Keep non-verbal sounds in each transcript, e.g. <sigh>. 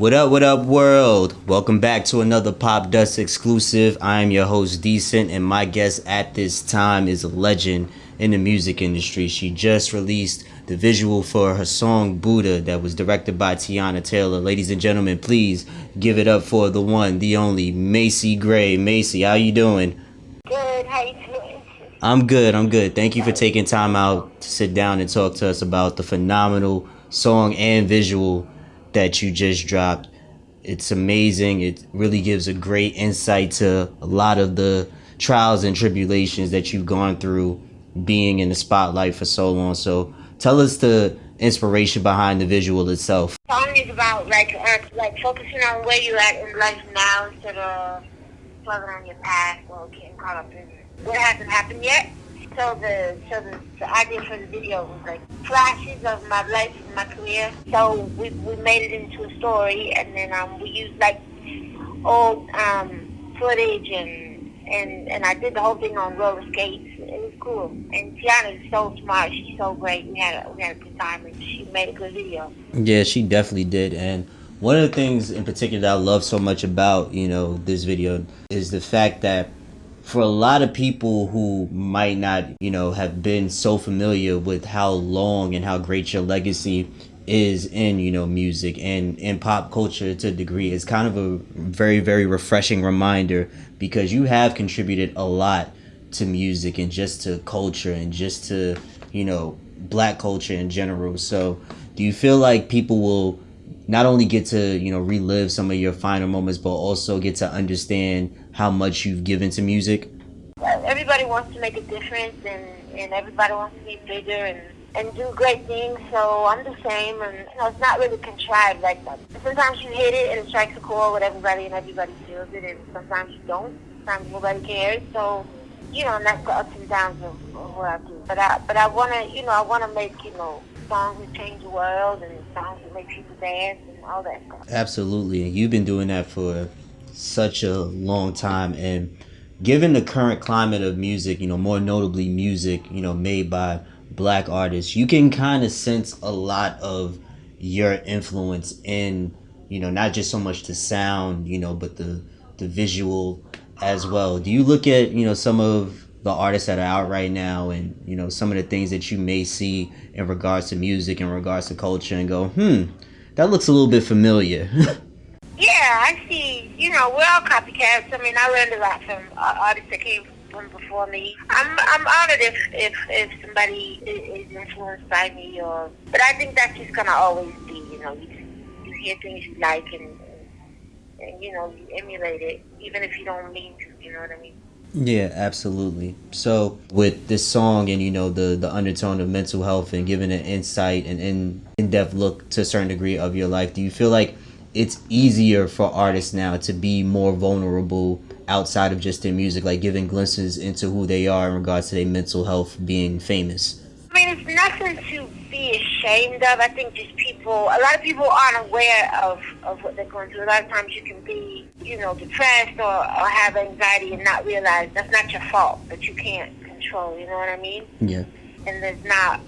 What up, what up, world? Welcome back to another Popdust exclusive. I am your host, Decent, and my guest at this time is a legend in the music industry. She just released the visual for her song Buddha that was directed by Teyana Taylor. Ladies and gentlemen, please give it up for the one, the only, Macy Gray. Macy, how you doing? Good, how you doing? I'm good, I'm good. Thank you for taking time out to sit down and talk to us about the phenomenal song and visual that you just dropped. It's amazing. It really gives a great insight to a lot of the trials and tribulations that you've gone through being in the spotlight for so long. So tell us the inspiration behind the visual itself. The song is about like uh, like focusing on where you're at in life now instead of dwelling on your past or getting caught up in what hasn't happened yet. So the so the, the idea for the video was like flashes of my life and my career. So we we made it into a story, and then um we used like old um footage and and and I did the whole thing on roller skates. It was cool. And Teyana is so smart. She's so great. We had a we had a good time, and she made a good video. Yeah, she definitely did. And one of the things in particular that I love so much about, you know, this video is the fact that for a lot of people who might not, you know, have been so familiar with how long and how great your legacy is in, you know, music and in pop culture to a degree, it's kind of a very, very refreshing reminder because you have contributed a lot to music and just to culture and just to, you know, black culture in general. So do you feel like people will not only get to you know relive some of your final moments but also get to understand how much you've given to music everybody wants to make a difference and and everybody wants to be bigger and and do great things so i'm the same and you know it's not really contrived like that sometimes you hit it and it strikes a chord with everybody and everybody feels it and sometimes you don't sometimes nobody cares so you know and that's the ups and downs of, of what i do but i but i want to you know i want to make you know songs that change the world and songs that make people dance and all that stuff. Absolutely, and you've been doing that for such a long time. And given the current climate of music, you know, more notably music, you know, made by black artists, you can kind of sense a lot of your influence in, you know, not just so much the sound, you know, but the the visual as well. Do you look at, you know, some of the artists that are out right now and you know some of the things that you may see in regards to music in regards to culture and go hmm that looks a little bit familiar <laughs> i see you know we're all copycats. I mean i learned a lot from uh, artists that came from before me. I'm i'm honored if if if somebody is influenced by me or but i think that's just gonna always be you know you, you hear things you like and, and you know you emulate it even if you don't mean to you know what i mean? Yeah, absolutely. So with this song and you know the the undertone of mental health and giving an insight and in in depth look to a certain degree of your life, do you feel like it's easier for artists now to be more vulnerable outside of just their music, like giving glimpses into who they are in regards to their mental health being famous? I mean, it's nothing to be ashamed of. I think just people, a lot of people aren't aware of, of what they're going through. A lot of times you can be, you know, depressed or, or have anxiety and not realize that's not your fault, that you can't control, you know what I mean? Yeah. And there's not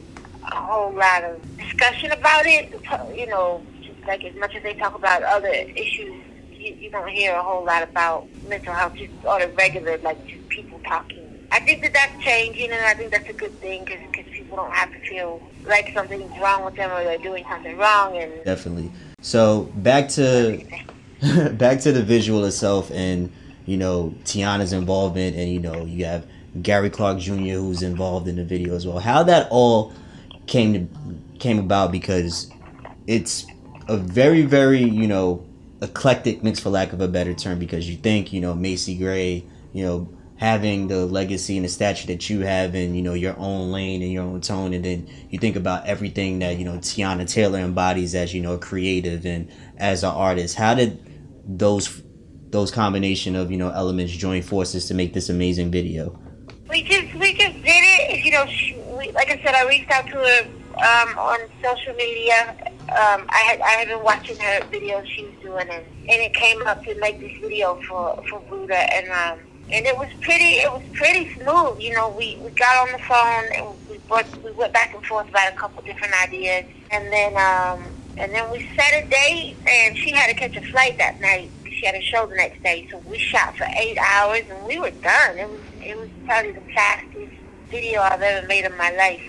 a whole lot of discussion about it, you know, like as much as they talk about other issues, you, you don't hear a whole lot about mental health, just on a regular, like just people talking. I think that that's changing, and I think that's a good thing because people don't have to feel like something's wrong with them or they're doing something wrong. And definitely. So back to <laughs> back to the visual itself, and you know Teyana's involvement, and you know you have Gary Clark Jr. who's involved in the video as well. How that all came to came about because it's a very very you know eclectic mix for lack of a better term because you think you know Macy Gray you know having the legacy and the stature that you have in you know your own lane and your own tone and then you think about everything that you know Teyana Taylor embodies as you know creative and as an artist. How did those those combination of you know elements join forces to make this amazing video? We just we just did it you know we, like I said I reached out to her um, on social media um, I had I had been watching her videos she was doing and, and it came up to make this video for for Buddha and um and it was pretty it was pretty smooth you know we we got on the phone and we both, we went back and forth about a couple different ideas and then um And then we set a date, and she had to catch a flight that night. She had a show the next day, so we shot for eight hours, and we were done. It was it was probably the fastest video I've ever made in my life.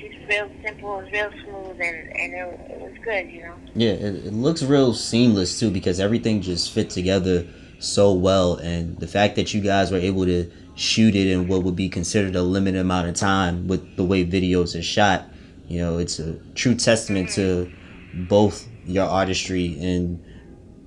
So and it, it was real simple, real smooth, and it was good, you know. Yeah, it, it looks real seamless too because everything just fit together so well, and the fact that you guys were able to shoot it in what would be considered a limited amount of time with the way videos are shot, you know, it's a true testament to both your artistry and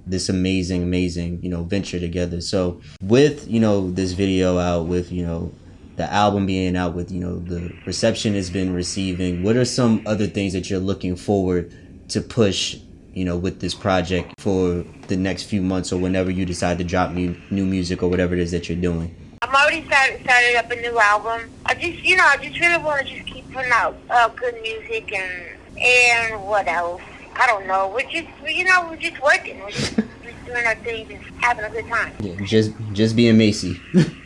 this amazing amazing you know venture together so with you know this video out with you know the album being out with you know the reception it's been receiving what are some other things that you're looking forward to push you know with this project for the next few months or whenever you decide to drop new new music or whatever it is that you're doing I'm already started started up a new album. I just you know I just really want to just keep putting out uh, good music and and what else? I don't know. We're just you know we're just working. We're just, just <laughs> doing our things and having a good time. yeah just just being macy. <laughs>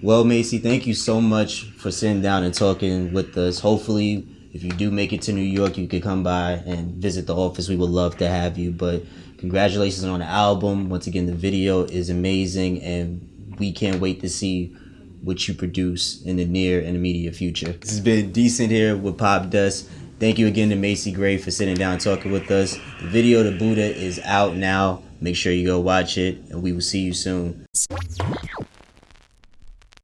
Well, Macy, thank you so much for sitting down and talking with us. Hopefully, if you do make it to New York, you could come by and visit the office. We would love to have you. But congratulations on the album. Once again, the video is amazing, and we can't wait to see what you produce in the near and immediate future. This has been Decent here with Popdust. Thank you again to Macy Gray for sitting down and talking with us. The video to Buddha is out now. Make sure you go watch it, and we will see you soon.